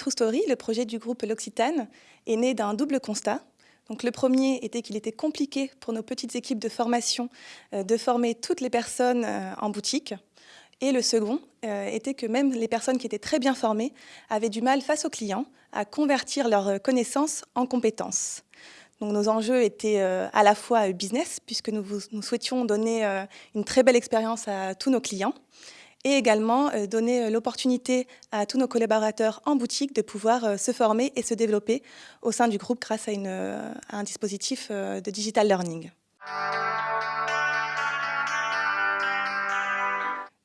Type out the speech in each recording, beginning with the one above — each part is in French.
True Story, le projet du groupe L'Occitane, est né d'un double constat. Donc le premier était qu'il était compliqué pour nos petites équipes de formation euh, de former toutes les personnes euh, en boutique. Et le second euh, était que même les personnes qui étaient très bien formées avaient du mal face aux clients à convertir leurs connaissances en compétences. Donc nos enjeux étaient à la fois business, puisque nous souhaitions donner une très belle expérience à tous nos clients, et également euh, donner euh, l'opportunité à tous nos collaborateurs en boutique de pouvoir euh, se former et se développer au sein du groupe grâce à, à un dispositif de digital learning.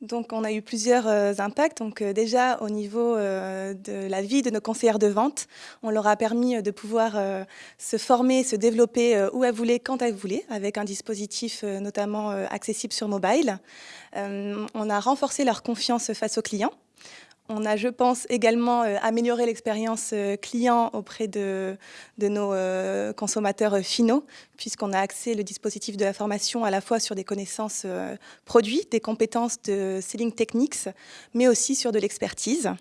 Donc, on a eu plusieurs euh, impacts. Donc, euh, déjà, au niveau euh, de la vie de nos conseillères de vente, on leur a permis de pouvoir se former, se développer où elles voulaient, quand elles voulaient, avec un dispositif notamment accessible sur mobile. on a renforcé leur confiance face aux clients. On a, je pense, également euh, amélioré l'expérience euh, client auprès de, nos euh, consommateurs finaux, puisqu'on a axé le dispositif de la formation à la fois sur des connaissances produits, des compétences de selling techniques, mais aussi sur de l'expertise.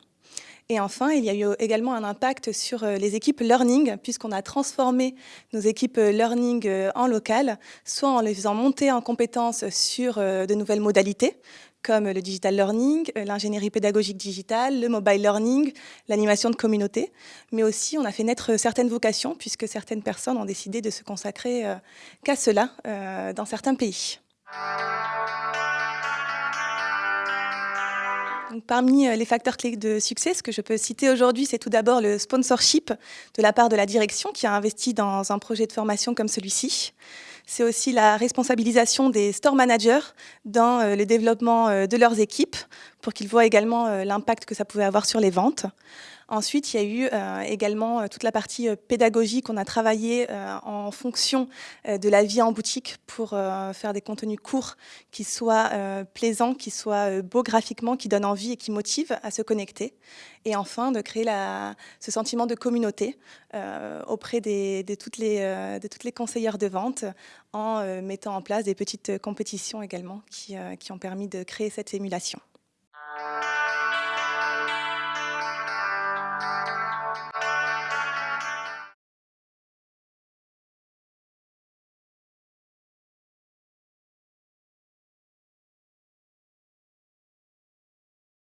Et enfin, il y a eu également un impact sur les équipes learning, puisqu'on a transformé nos équipes learning en local, soit en les faisant monter en compétences sur de nouvelles modalités, comme le digital learning, euh, l'ingénierie pédagogique digitale, le mobile learning, l'animation de communauté. Mais aussi, on a fait naître certaines vocations, puisque certaines personnes ont décidé de se consacrer euh, qu'à cela euh, dans certains pays. Parmi les facteurs clés de succès, ce que je peux citer aujourd'hui, c'est tout d'abord le sponsorship de la part de la direction qui a investi dans un projet de formation comme celui-ci c'est aussi la responsabilisation des store managers dans euh, le développement euh, de leurs équipes pour qu'ils voient également euh, l'impact que ça pouvait avoir sur les ventes. Ensuite, il y a eu également toute la partie pédagogique. On a travaillé en fonction de la vie en boutique pour faire des contenus courts qui soient plaisants, qui soient beaux graphiquement, qui donnent envie et qui motivent à se connecter. Et enfin, de créer ce sentiment de communauté auprès de, toutes les, de toutes les conseillères de vente en mettant en place des petites compétitions également qui ont permis de créer cette émulation.